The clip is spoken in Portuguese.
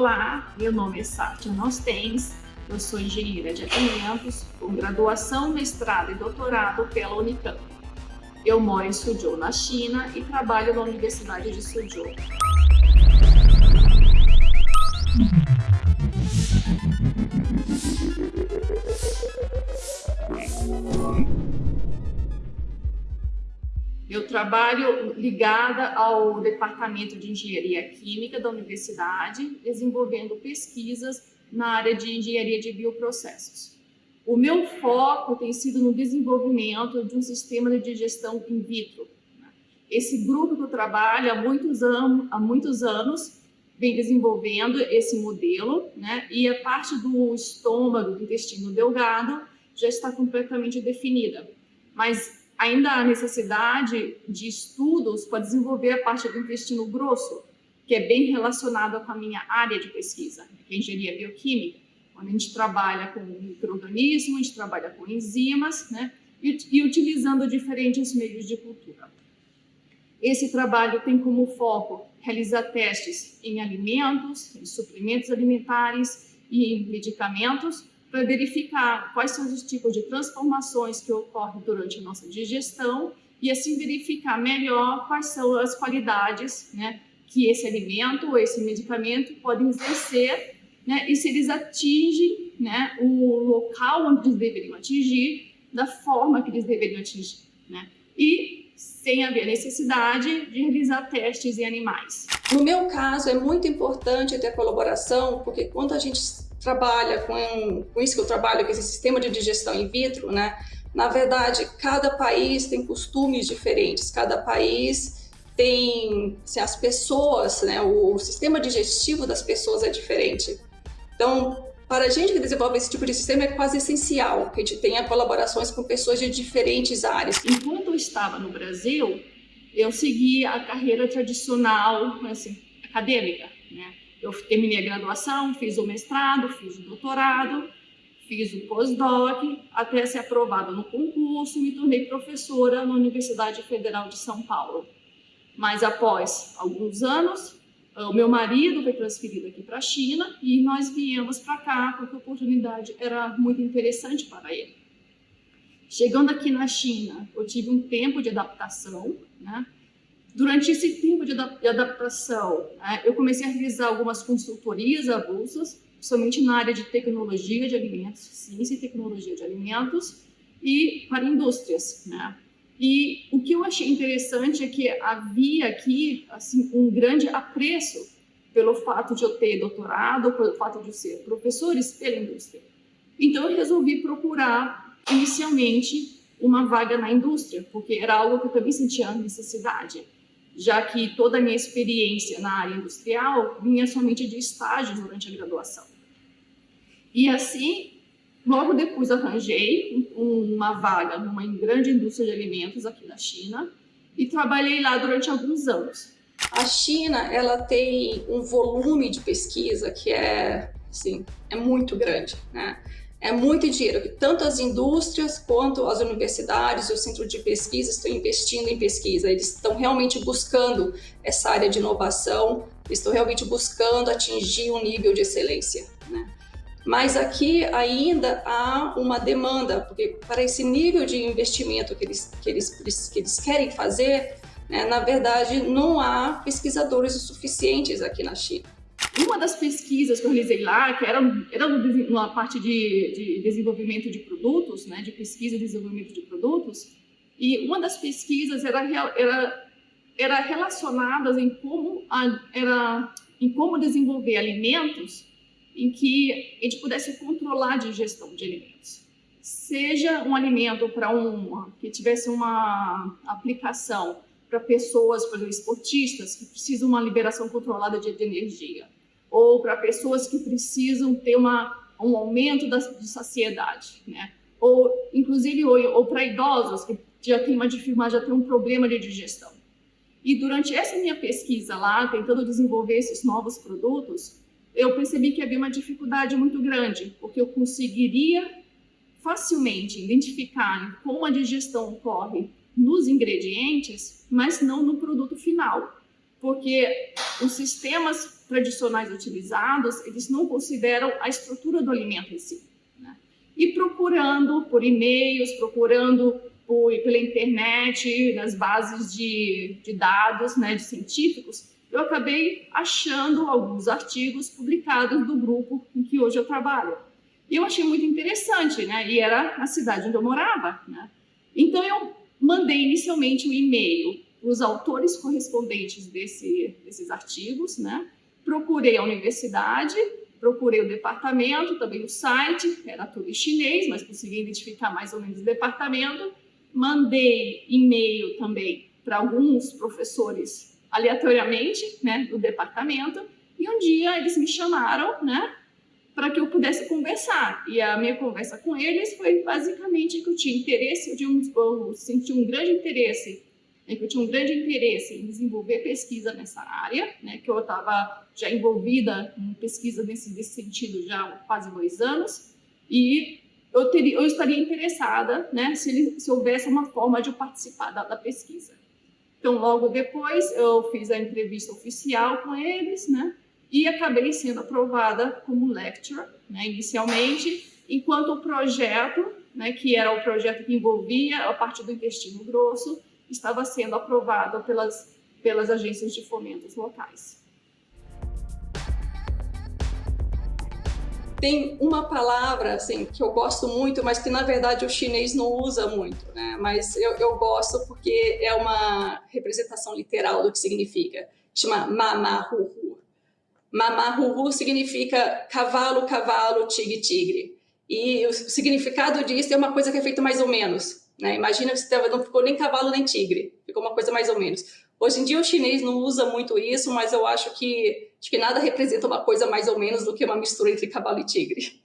Olá, meu nome é Sátia Nostens, eu sou engenheira de alimentos com graduação, mestrado e doutorado pela Unicamp. Eu moro em Suzhou, na China e trabalho na Universidade de Suzhou. Trabalho ligada ao Departamento de Engenharia Química da Universidade, desenvolvendo pesquisas na área de engenharia de bioprocessos. O meu foco tem sido no desenvolvimento de um sistema de digestão in vitro. Esse grupo que eu trabalho há muitos, há muitos anos vem desenvolvendo esse modelo, né? e a parte do estômago, do intestino delgado, já está completamente definida. Mas ainda há necessidade de estudos para desenvolver a parte do intestino grosso, que é bem relacionada com a minha área de pesquisa, que é engenharia bioquímica, onde a gente trabalha com micro-organismos, a gente trabalha com enzimas, né, e, e utilizando diferentes meios de cultura. Esse trabalho tem como foco realizar testes em alimentos, em suplementos alimentares e em medicamentos, para verificar quais são os tipos de transformações que ocorrem durante a nossa digestão e assim verificar melhor quais são as qualidades né, que esse alimento ou esse medicamento podem exercer né, e se eles atingem né, o local onde eles deveriam atingir da forma que eles deveriam atingir. Né, e sem haver necessidade de realizar testes em animais. No meu caso, é muito importante ter colaboração, porque quando a gente trabalha com, com isso que eu trabalho, com esse sistema de digestão in vitro, né? Na verdade, cada país tem costumes diferentes, cada país tem assim, as pessoas, né? O, o sistema digestivo das pessoas é diferente. Então, para a gente que desenvolve esse tipo de sistema, é quase essencial que a gente tenha colaborações com pessoas de diferentes áreas. Enquanto eu estava no Brasil, eu segui a carreira tradicional, assim, acadêmica, né? Eu terminei a graduação, fiz o mestrado, fiz o doutorado, fiz o pós-doc, até ser aprovada no concurso, me tornei professora na Universidade Federal de São Paulo. Mas após alguns anos, o meu marido foi transferido aqui para a China e nós viemos para cá porque a oportunidade era muito interessante para ele. Chegando aqui na China, eu tive um tempo de adaptação, né? Durante esse tempo de adaptação, né, eu comecei a realizar algumas consultorias avulsas, somente na área de tecnologia de alimentos, ciência e tecnologia de alimentos, e para indústrias. Né? E o que eu achei interessante é que havia aqui assim, um grande apreço pelo fato de eu ter doutorado, pelo fato de ser professores pela indústria. Então eu resolvi procurar inicialmente uma vaga na indústria, porque era algo que eu também sentia necessidade já que toda a minha experiência na área industrial vinha somente de estágios durante a graduação. E assim, logo depois arranjei uma vaga numa grande indústria de alimentos aqui na China e trabalhei lá durante alguns anos. A China, ela tem um volume de pesquisa que é, assim, é muito grande, né? É muito dinheiro tanto as indústrias quanto as universidades e o centro de pesquisa estão investindo em pesquisa. Eles estão realmente buscando essa área de inovação, estão realmente buscando atingir um nível de excelência. Né? Mas aqui ainda há uma demanda, porque para esse nível de investimento que eles, que eles, que eles querem fazer, né, na verdade, não há pesquisadores o suficientes aqui na China. Uma das pesquisas que eu realizei lá, que era, era uma parte de, de desenvolvimento de produtos, né, de pesquisa e desenvolvimento de produtos, e uma das pesquisas era, era, era relacionadas em como, a, era, em como desenvolver alimentos em que a gente pudesse controlar a digestão de alimentos. Seja um alimento para um que tivesse uma aplicação para pessoas, por exemplo, esportistas, que precisam de uma liberação controlada de, de energia ou para pessoas que precisam ter uma, um aumento da, de saciedade, né? Ou, inclusive, ou, ou para idosos que já tem uma já tem um problema de digestão. E durante essa minha pesquisa lá, tentando desenvolver esses novos produtos, eu percebi que havia uma dificuldade muito grande, porque eu conseguiria facilmente identificar como a digestão ocorre nos ingredientes, mas não no produto final, porque os sistemas tradicionais utilizados, eles não consideram a estrutura do alimento em si. Né? E procurando por e-mails, procurando por, pela internet, nas bases de, de dados né, de científicos, eu acabei achando alguns artigos publicados do grupo em que hoje eu trabalho. E eu achei muito interessante, né? E era a cidade onde eu morava, né? Então eu mandei inicialmente um e-mail para os autores correspondentes desse, desses artigos, né? Procurei a universidade, procurei o departamento, também o site, era tudo em chinês, mas consegui identificar mais ou menos o departamento. Mandei e-mail também para alguns professores aleatoriamente, né, do departamento, e um dia eles me chamaram, né, para que eu pudesse conversar. E a minha conversa com eles foi basicamente que eu tinha interesse, eu, tinha um, eu senti um grande interesse, né, que eu tinha um grande interesse em desenvolver pesquisa nessa área, né, que eu estava já envolvida em pesquisa nesse, nesse sentido já há quase dois anos, e eu, teria, eu estaria interessada né, se, se houvesse uma forma de eu participar da, da pesquisa. Então, logo depois, eu fiz a entrevista oficial com eles, né? E acabei sendo aprovada como lecturer, né, inicialmente, enquanto o projeto, né, que era o projeto que envolvia a parte do intestino grosso, estava sendo aprovado pelas, pelas agências de fomentos locais. tem uma palavra assim que eu gosto muito, mas que na verdade o chinês não usa muito, né? Mas eu, eu gosto porque é uma representação literal do que significa. Chama mamahuhu. Mamahuhu significa cavalo, cavalo, tigre, tigre. E o significado disso é uma coisa que é feita mais ou menos. Né? Imagina que não ficou nem cavalo nem tigre, ficou uma coisa mais ou menos. Hoje em dia o chinês não usa muito isso, mas eu acho que, acho que nada representa uma coisa mais ou menos do que uma mistura entre cavalo e tigre.